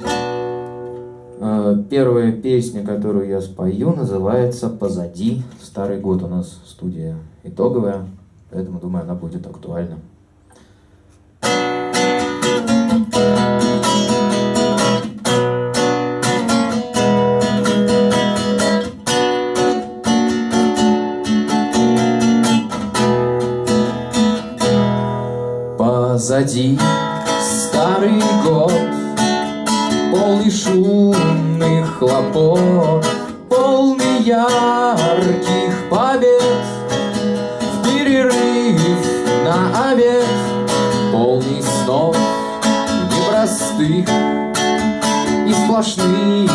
Э, первая песня, которую я спою, называется «Позади». Старый год у нас студия итоговая, поэтому, думаю, она будет актуальна. Позади старый Полный шумных хлопот Полный ярких побед В перерыв на обед Полный снов непростых И сплошных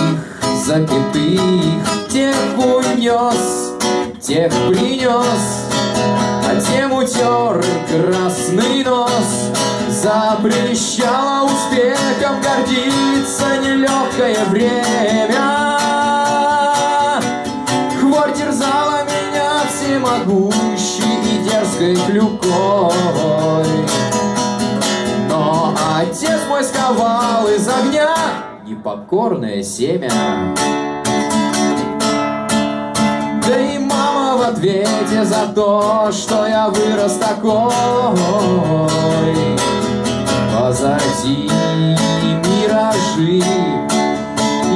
запятых. Тех унес, тех принес Тем утер красный нос. Запрещала успехом гордиться нелегкое время. Хворь терзала меня всемогущей и дерзкой клюкой. Но отец мой сковал из огня непокорное семя. Да и ответе за то, что я вырос такой. Позади миражи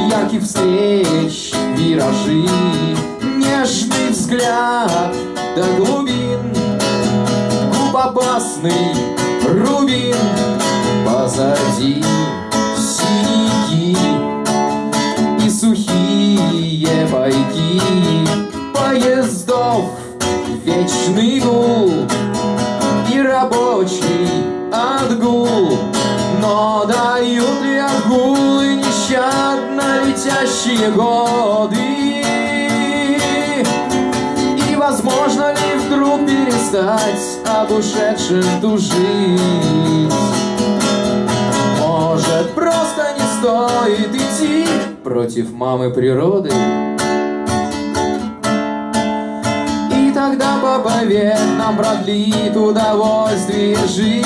Ярких встреч, виражи Нежный взгляд до глубин Губ опасный рубин. Позади синяки вечный гул И рабочий отгул. Но дают ли отгулы нещадно летящие годы? И возможно ли вдруг перестать об ушедшем тужить? Может просто не стоит идти против мамы природы тогда побовед нам продлит удовольствие жить.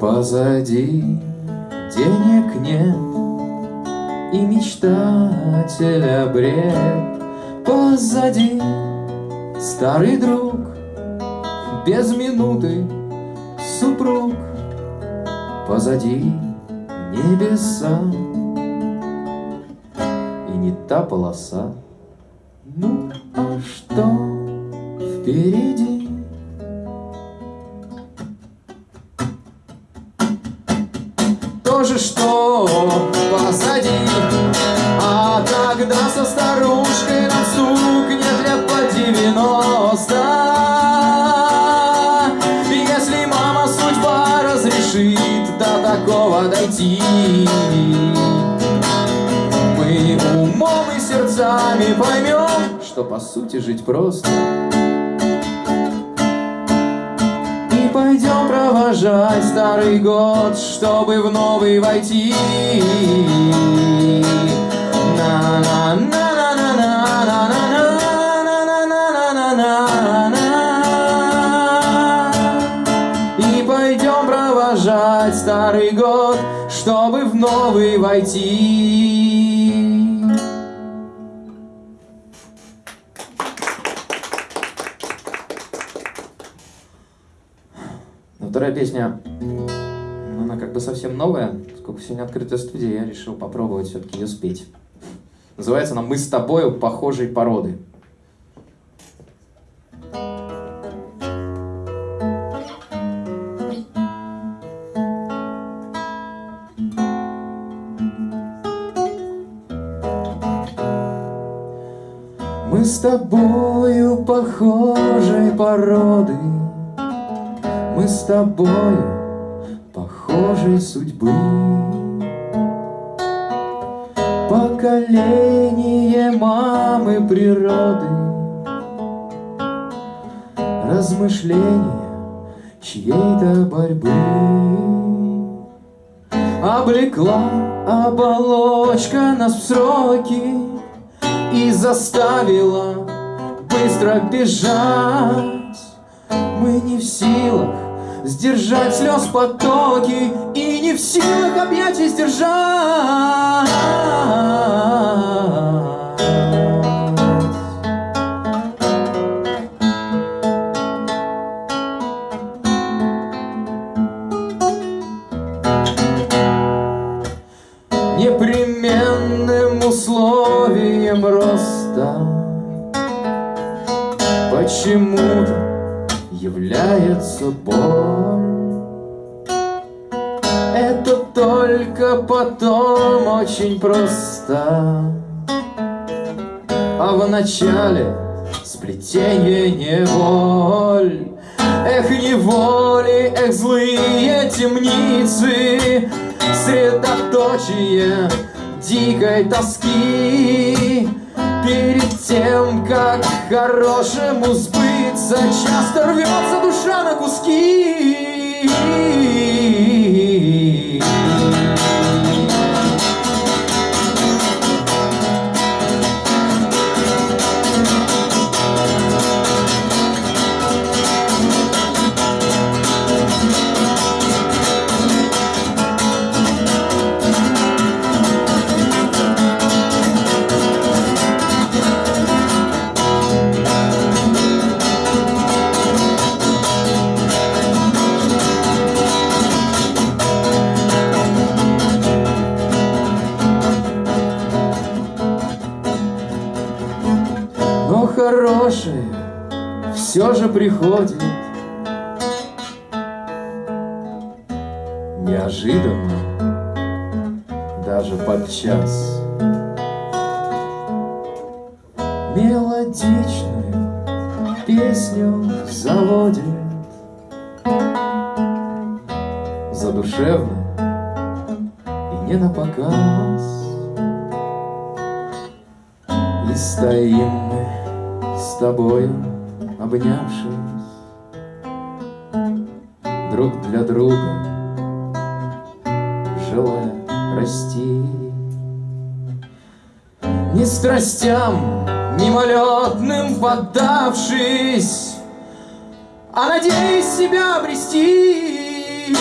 Позади денег нет И мечтателя бред позади. Старый друг, без минуты супруг Позади небеса. И не та полоса. Ну, а что впереди? То же, что сердцами поймем, что по сути жить просто И пойдем провожать старый год, чтобы в новый войти На-на-на и провожать старый год, чтобы в новый войти. Вторая песня, она как бы совсем новая. Сколько сегодня открытая студия, я решил попробовать все-таки ее спеть. Называется она «Мы с тобою похожей породы». Мы с тобою похожей породы, Мы с тобою похожей судьбы. Поколение мамы природы, Размышления чьей-то борьбы. Облекла оболочка нас в сроки И заставила быстро бежать Мы не в силах сдержать слез потоки И не в силах объятий сдержать. Непременным условием роста. Почему-то является боль Это только потом очень просто. А в начале сплетение неволь Эх, неволи, эх, злые темницы. Средоточие дикой тоски Перед тем, как хорошему сбыться. Часто рвется душа на куски хорошее все же приходит. Неожиданно, даже подчас. Мелодичную песню заводит. Задушевно и не на показ И стоим мы с тобою, обнявшись Друг для друга, желая расти. Не страстям мимолетным поддавшись А надеясь себя обрести